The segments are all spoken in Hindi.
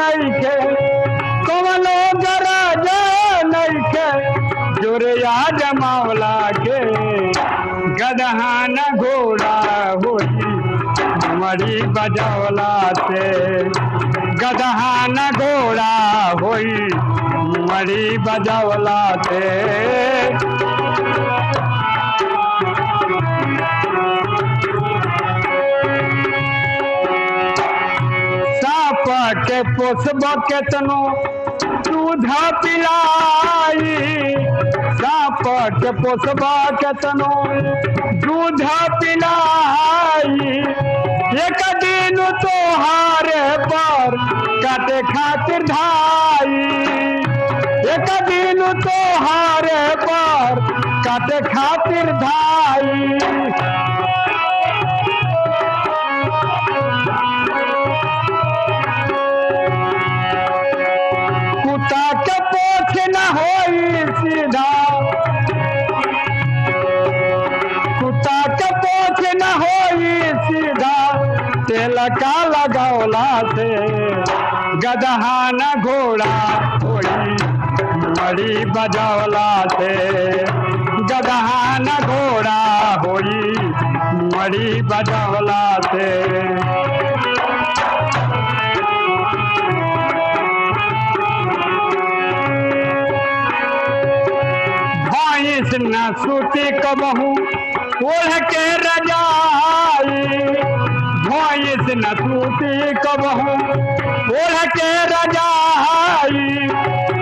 नइखे कवनो गराजा जमावला के। गदहा न घोड़ा होई। मरी बजौला से। गदहा न घोड़ा होई। मरी बजौला से। के पोसब केतनो दूध पिलाई। साप के पोसब केतनो दूध पिलाई। एक दिन तोहारे पर काटे खातिर धाई। एक दिन तोहारे पर काटे खातिर धाई। सीधा कुत्ता के पोछ न होई सीधा, तेल का लगौला से गदहा न घोड़ा होई मरी बजौला से गदहा न घोड़ा होई मरी बजौला से न सूती कबहू ओढ़ के रजाई भैंस न सूती कबहू ओढ़ के रजाई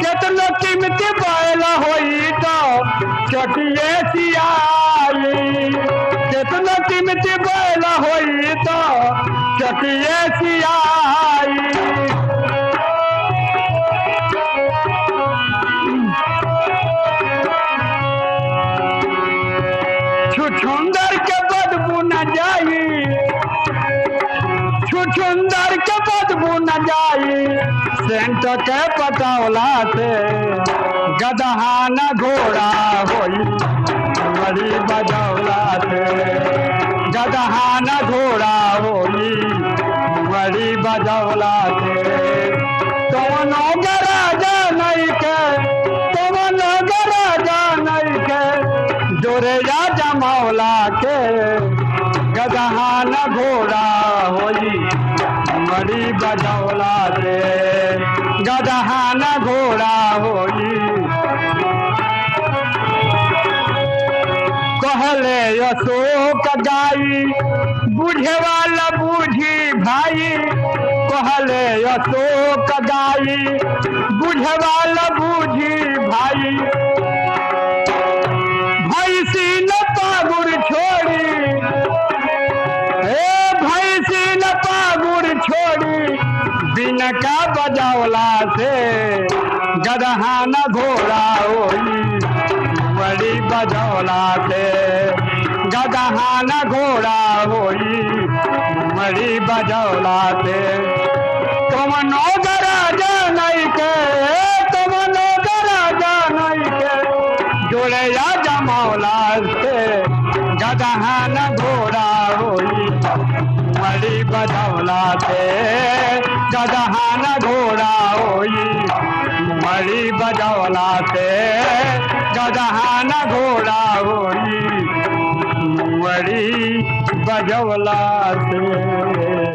केतनो कीमती बैल होई तो चटिए सियाई केतनो कीमती बैल होई तो चटिए सियाई छुछुंदर के बदबू न जाई छुछुंदर के बदबू न जाई सेंट के पटौला से गदहा न घोड़ा होई। बड़ी बदौला से गदहा न घोड़ा होई। बड़ी बदौला से कौनो गराजा नहीं के जमौला के गदहा न घोड़ा होई मरी बजौला से गदहा न घोड़ा होई। कहले अशोक गाई बुझे वाला बूझी भाई। कहले अशोक गाई बुझे वाला बूझी भाई। बिन का बजौला से गदहा न घोड़ा होई। बड़ी बजौला से गदहा न घोड़ा होई। बड़ी बजौला से। कमनो गराजा नहीं के कमनो गराजा नहीं के जोड़े या जमौला से। गदहा न घोड़ा होई मरी बदौला से गदहन घोड़ा होई, मरी बदौला से गदहन घोड़ा होई, मरी बजौला से